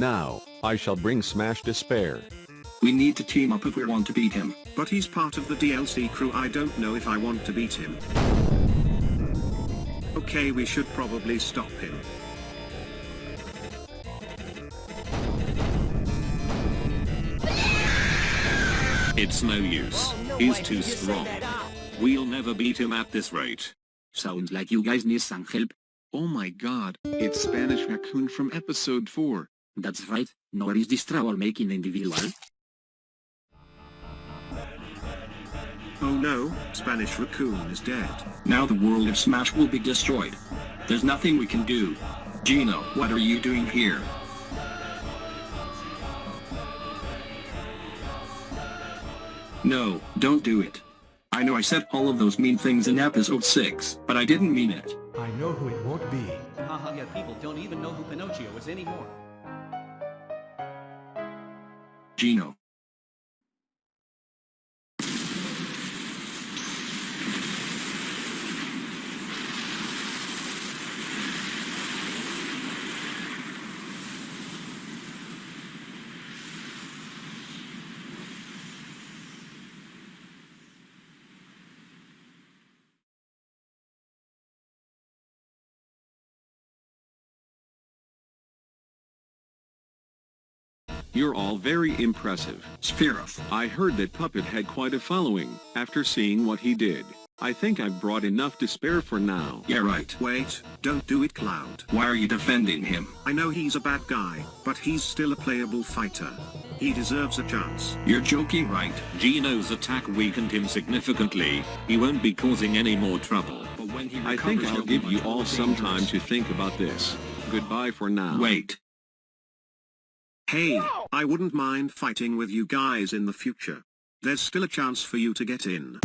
Now, I shall bring Smash Despair. We need to team up if we want to beat him. But he's part of the DLC crew I don't know if I want to beat him. Okay we should probably stop him. It's no use. He's too strong. We'll never beat him at this rate. Sounds like you guys need some help. Oh my god, it's Spanish Raccoon from episode 4. That's right, nor is this troublemaking individual. Oh no, Spanish Raccoon is dead. Now the world of Smash will be destroyed. There's nothing we can do. Geno, what are you doing here? No, don't do it. I know I said all of those mean things in episode 6, but I didn't mean it. I know who it won't be. Haha, yeah, people don't even know who Pinocchio is anymore. Geno. You're all very impressive. Sephiroth. I heard that Puppet had quite a following, after seeing what he did. I think I've brought enough to spare for now. Yeah right. Wait, don't do it Cloud. Why are you defending him? I know he's a bad guy, but he's still a playable fighter. He deserves a chance. You're joking right? Geno's attack weakened him significantly. He won't be causing any more trouble. But when he I think I'll give you all more some time to think about this. Goodbye for now. Wait. Hey, I wouldn't mind fighting with you guys in the future. There's still a chance for you to get in.